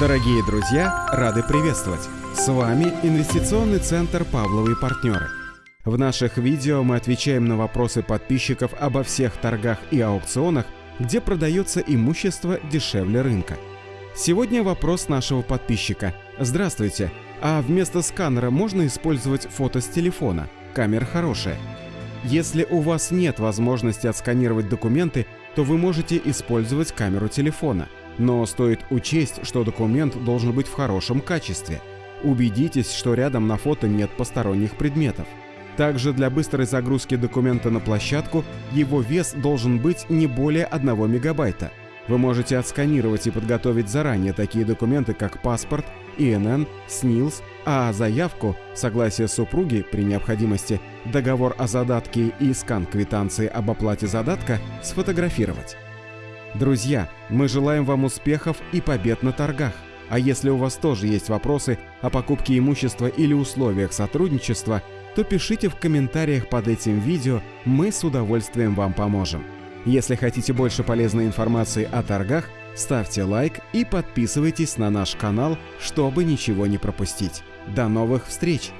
Дорогие друзья, рады приветствовать! С вами Инвестиционный центр «Павловы и партнеры». В наших видео мы отвечаем на вопросы подписчиков обо всех торгах и аукционах, где продается имущество дешевле рынка. Сегодня вопрос нашего подписчика. Здравствуйте, а вместо сканера можно использовать фото с телефона? Камера хорошая. Если у вас нет возможности отсканировать документы, то вы можете использовать камеру телефона. Но стоит учесть, что документ должен быть в хорошем качестве. Убедитесь, что рядом на фото нет посторонних предметов. Также для быстрой загрузки документа на площадку его вес должен быть не более 1 мегабайта. Вы можете отсканировать и подготовить заранее такие документы, как паспорт, ИНН, СНИЛС, а заявку, согласие супруги при необходимости, договор о задатке и скан квитанции об оплате задатка сфотографировать. Друзья, мы желаем вам успехов и побед на торгах. А если у вас тоже есть вопросы о покупке имущества или условиях сотрудничества, то пишите в комментариях под этим видео, мы с удовольствием вам поможем. Если хотите больше полезной информации о торгах, ставьте лайк и подписывайтесь на наш канал, чтобы ничего не пропустить. До новых встреч!